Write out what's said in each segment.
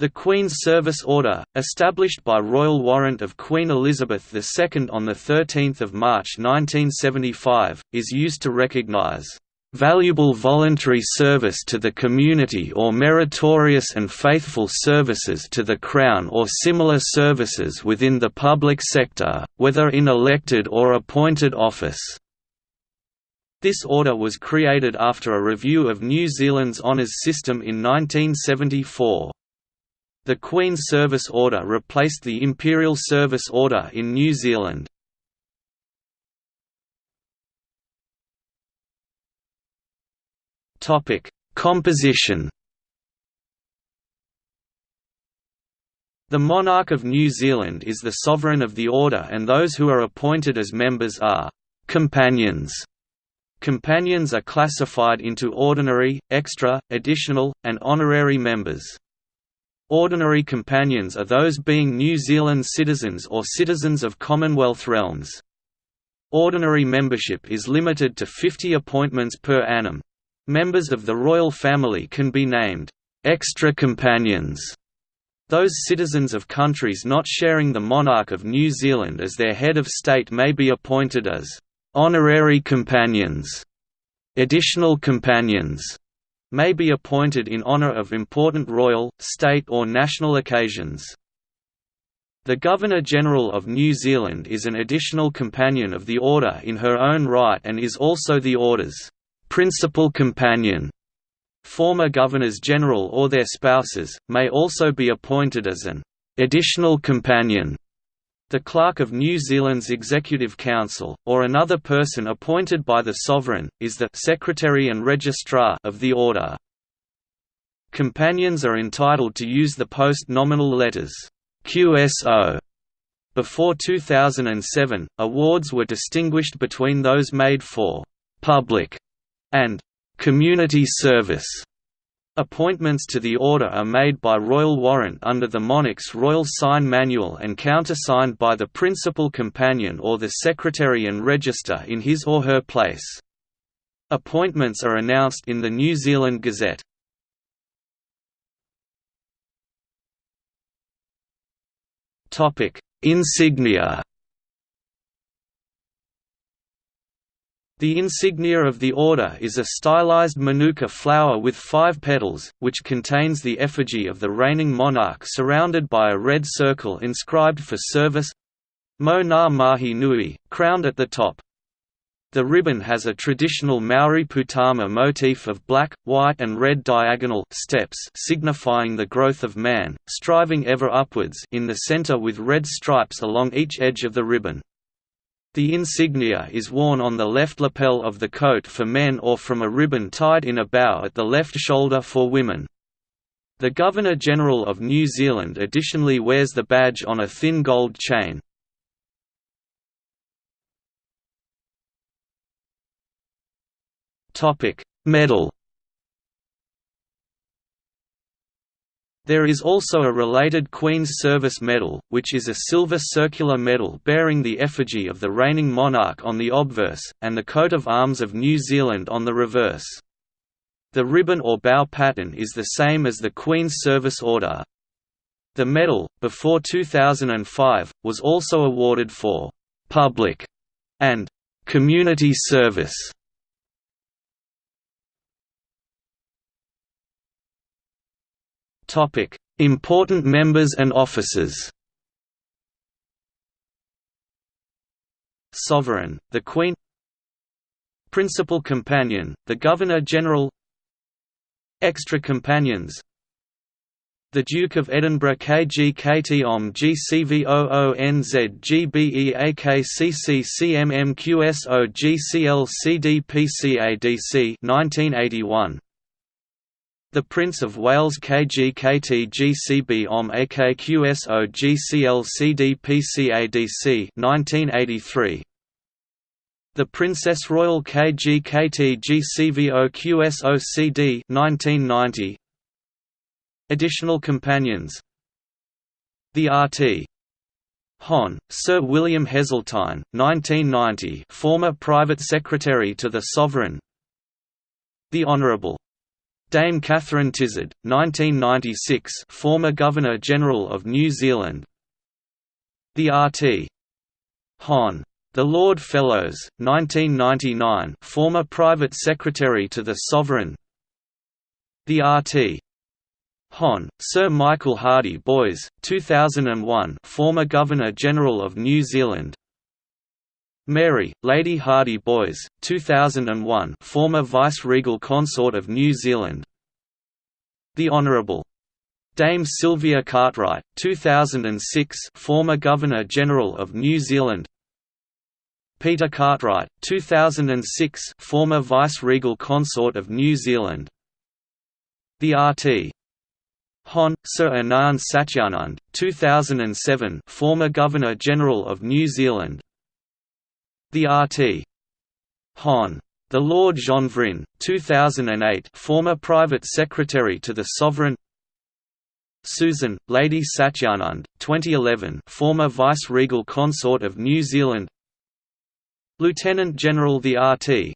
The Queen's Service Order, established by royal warrant of Queen Elizabeth II on 13 March 1975, is used to recognise "...valuable voluntary service to the community or meritorious and faithful services to the Crown or similar services within the public sector, whether in elected or appointed office." This order was created after a review of New Zealand's honours system in 1974. The Queen's Service Order replaced the Imperial Service Order in New Zealand. Composition The monarch of New Zealand is the sovereign of the order and those who are appointed as members are «companions». Companions are classified into ordinary, extra, additional, and honorary members. Ordinary companions are those being New Zealand citizens or citizens of Commonwealth realms. Ordinary membership is limited to 50 appointments per annum. Members of the royal family can be named extra companions. Those citizens of countries not sharing the monarch of New Zealand as their head of state may be appointed as honorary companions, additional companions, may be appointed in honour of important royal, state or national occasions. The Governor-General of New Zealand is an additional companion of the Order in her own right and is also the Order's principal companion. Former Governors-General or their spouses, may also be appointed as an additional companion the Clerk of New Zealand's Executive Council, or another person appointed by the Sovereign, is the Secretary and Registrar of the Order. Companions are entitled to use the post-nominal letters QSO. Before 2007, awards were distinguished between those made for «public» and «community service» Appointments to the order are made by royal warrant under the monarch's royal sign manual and countersigned by the principal companion or the secretary and register in his or her place. Appointments are announced in the New Zealand Gazette. Insignia The insignia of the order is a stylized manuka flower with five petals, which contains the effigy of the reigning monarch surrounded by a red circle inscribed for service Mo ngā mahi nui, crowned at the top. The ribbon has a traditional Maori poutama motif of black, white and red diagonal steps signifying the growth of man, striving ever upwards in the center with red stripes along each edge of the ribbon. The insignia is worn on the left lapel of the coat for men or from a ribbon tied in a bow at the left shoulder for women. The Governor-General of New Zealand additionally wears the badge on a thin gold chain. Medal There is also a related Queen's Service Medal, which is a silver circular medal bearing the effigy of the reigning monarch on the obverse, and the coat of arms of New Zealand on the reverse. The ribbon or bow pattern is the same as the Queen's Service Order. The medal, before 2005, was also awarded for «public» and «community service» Important members and officers. Sovereign, the Queen. Principal companion, the Governor-General. Extra companions. The Duke of Edinburgh KGKT OM GCVOONZ GBEAKCC CMMQSO GCL CDPCADC 1981 the Prince of Wales KGKT GCB OM AKQSO GCL CDPCADC 1983 The Princess Royal KGKT GCVO QSO CD 1990 Additional companions. The RT Hon. Sir William Heseltine, 1990 former Private Secretary to the Sovereign. The Honourable Dame Catherine Tizard, 1996 former Governor-General of New Zealand The R.T. Hon. The Lord Fellowes, 1999 former Private Secretary to the Sovereign The R.T. Hon. Sir Michael Hardie Boys, 2001 former Governor-General of New Zealand Mary, Lady Hardie Boys, 2001 former Vice-Regal Consort of New Zealand The Honourable Dame Sylvia Cartwright, 2006 former Governor-General of New Zealand Peter Cartwright, 2006 former Vice-Regal Consort of New Zealand The R.T. Hon. Sir Anand Satyanand, 2007 former Governor-General of New Zealand The R.T. Hon. The Lord Jean 2008 former Private Secretary to the Sovereign Susan, Lady Satyanand, 2011 former Vice-Regal Consort of New Zealand Lieutenant General the RT.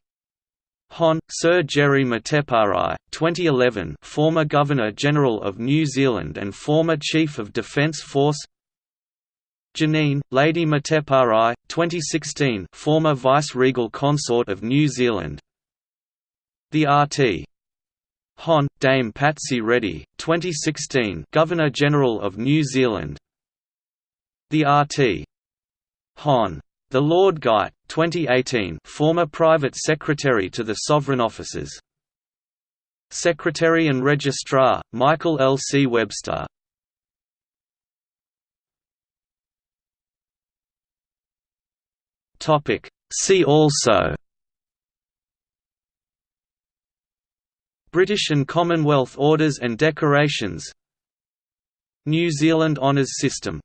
Hon. Sir Jerry Mateparae, 2011 former Governor-General of New Zealand and former Chief of Defence Force Janine, Lady Mateparae, 2016 former Vice-Regal Consort of New Zealand The RT. Hon. Dame Patsy Reddy, 2016 Governor-General of New Zealand The RT. Hon. The Lord Guy, 2018 former Private Secretary to the Sovereign Offices Secretary and Registrar, Michael L. C. Webster See also British and Commonwealth Orders and Decorations New Zealand Honours System